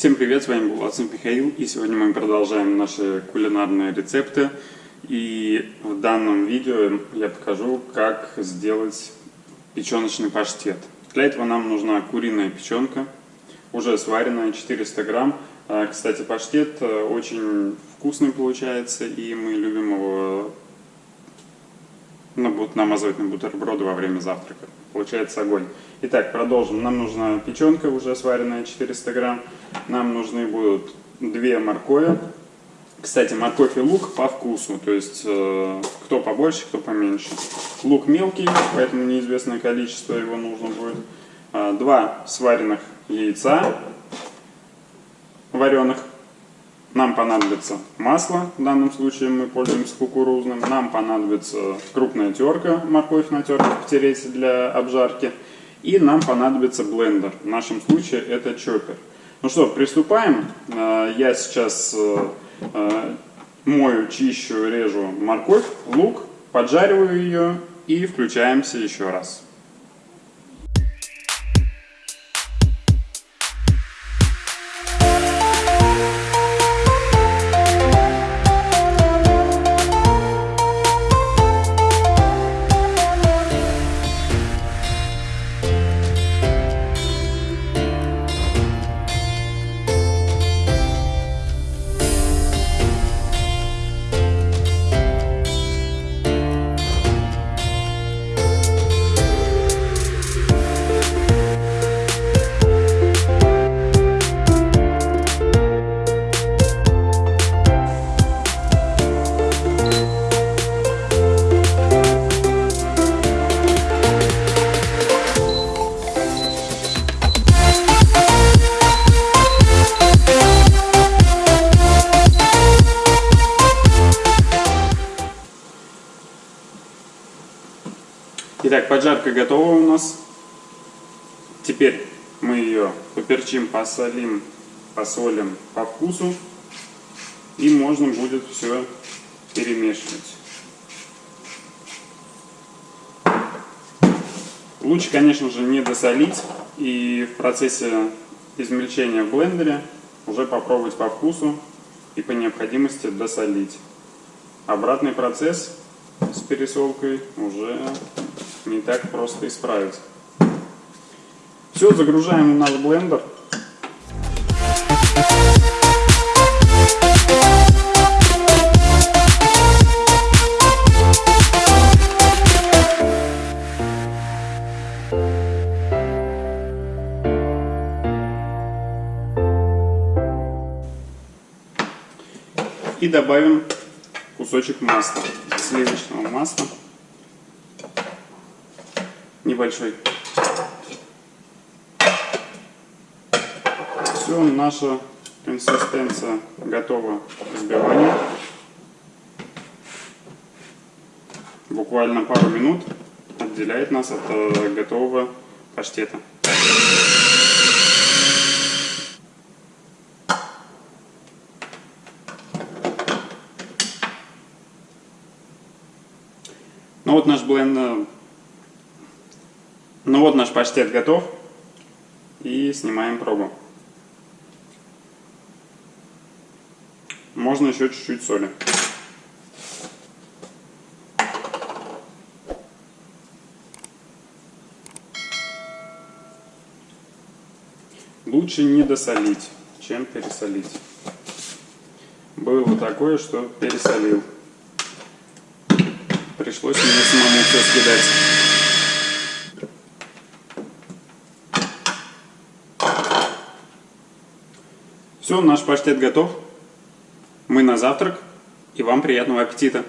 Всем привет, с вами Булатцев Михаил, и сегодня мы продолжаем наши кулинарные рецепты. И в данном видео я покажу, как сделать печеночный паштет. Для этого нам нужна куриная печенка, уже сваренная, 400 грамм. А, кстати, паштет э, очень вкусный получается, и мы любим его намазывать на бутерброды во время завтрака. Получается огонь. Итак, продолжим. Нам нужна печенка уже сваренная 400 грамм. Нам нужны будут две моркови. Кстати, морковь и лук по вкусу, то есть э, кто побольше, кто поменьше. Лук мелкий, поэтому неизвестное количество его нужно будет. Э, два сваренных яйца вареных. Нам понадобится масло, в данном случае мы пользуемся кукурузным. Нам понадобится крупная терка, морковь на терке потереть для обжарки. И нам понадобится блендер. В нашем случае это чоппер. Ну что, приступаем. Э, я сейчас э, э, мою, чищу, режу морковь, лук, поджариваю ее и включаемся еще раз. Итак, поджарка готова у нас. Теперь мы ее поперчим, посолим, посолим по вкусу. И можно будет все перемешивать. Лучше, конечно же, не досолить. И в процессе измельчения в блендере уже попробовать по вкусу и по необходимости досолить. Обратный процесс с пересолкой уже не так просто исправить. Все, загружаем в наш блендер. И добавим кусочек масла, сливочного масла небольшой. Все, наша консистенция готова к взбиванию. Буквально пару минут отделяет нас от э, готового паштета. Ну вот наш бленд ну вот наш паштет готов. И снимаем пробу. Можно еще чуть-чуть соли. Лучше не досолить, чем пересолить. Было такое, что пересолил. Пришлось мне самому все скидать. Все, наш паштет готов. Мы на завтрак. И вам приятного аппетита!